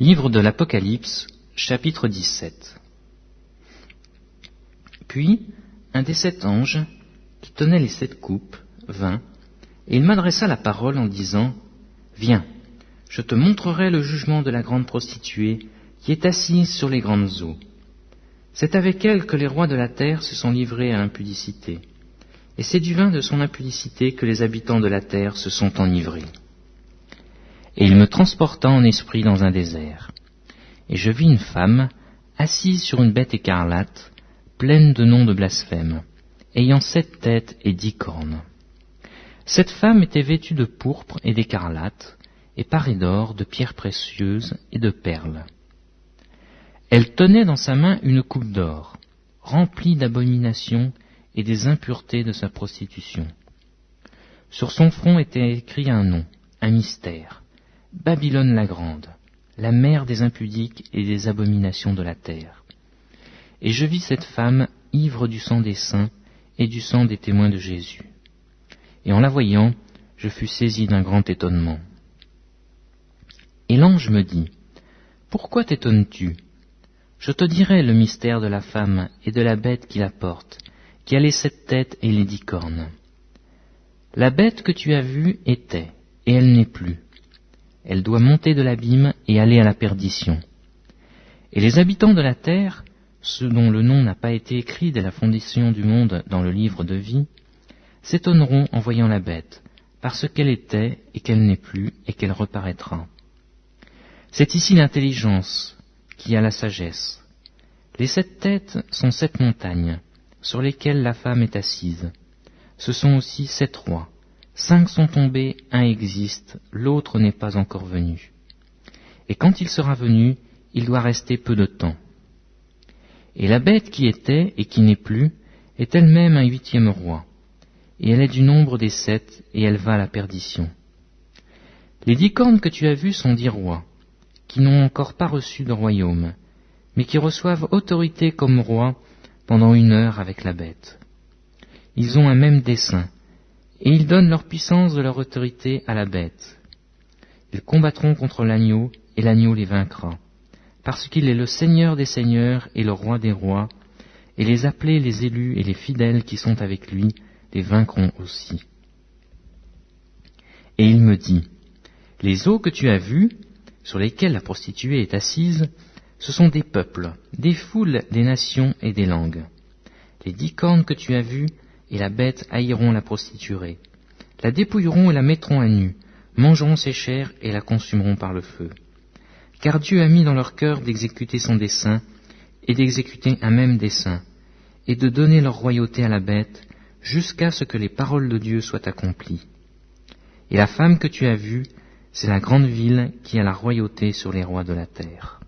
Livre de l'Apocalypse, chapitre 17 Puis, un des sept anges, qui tenait les sept coupes, vint, et il m'adressa la parole en disant, Viens, je te montrerai le jugement de la grande prostituée, qui est assise sur les grandes eaux. C'est avec elle que les rois de la terre se sont livrés à l'impudicité, et c'est du vin de son impudicité que les habitants de la terre se sont enivrés. Et il me transporta en esprit dans un désert. Et je vis une femme, assise sur une bête écarlate, pleine de noms de blasphème, ayant sept têtes et dix cornes. Cette femme était vêtue de pourpre et d'écarlate, et parée d'or, de pierres précieuses et de perles. Elle tenait dans sa main une coupe d'or, remplie d'abominations et des impuretés de sa prostitution. Sur son front était écrit un nom, un mystère, Babylone la grande, la mère des impudiques et des abominations de la terre. Et je vis cette femme ivre du sang des saints et du sang des témoins de Jésus. Et en la voyant, je fus saisi d'un grand étonnement. Et l'ange me dit, Pourquoi t'étonnes-tu? Je te dirai le mystère de la femme et de la bête qui la porte, qui a les sept têtes et les dix cornes. La bête que tu as vue était, et elle n'est plus elle doit monter de l'abîme et aller à la perdition. Et les habitants de la terre, ceux dont le nom n'a pas été écrit dès la fondation du monde dans le livre de vie, s'étonneront en voyant la bête, parce qu'elle était et qu'elle n'est plus et qu'elle reparaîtra. C'est ici l'intelligence qui a la sagesse. Les sept têtes sont sept montagnes, sur lesquelles la femme est assise. Ce sont aussi sept rois. Cinq sont tombés, un existe, l'autre n'est pas encore venu. Et quand il sera venu, il doit rester peu de temps. Et la bête qui était et qui n'est plus est elle-même un huitième roi, et elle est du nombre des sept, et elle va à la perdition. Les dix cornes que tu as vues sont dix rois, qui n'ont encore pas reçu de royaume, mais qui reçoivent autorité comme rois pendant une heure avec la bête. Ils ont un même dessein, et ils donnent leur puissance de leur autorité à la bête. Ils combattront contre l'agneau, et l'agneau les vaincra, parce qu'il est le Seigneur des seigneurs et le roi des rois, et les appelés, les élus et les fidèles qui sont avec lui les vaincront aussi. Et il me dit, Les eaux que tu as vues, sur lesquelles la prostituée est assise, ce sont des peuples, des foules, des nations et des langues. Les dix cornes que tu as vues et la bête haïront la prostituée. La dépouilleront et la mettront à nu, mangeront ses chairs et la consumeront par le feu. Car Dieu a mis dans leur cœur d'exécuter son dessein, et d'exécuter un même dessein, et de donner leur royauté à la bête, jusqu'à ce que les paroles de Dieu soient accomplies. Et la femme que tu as vue, c'est la grande ville qui a la royauté sur les rois de la terre.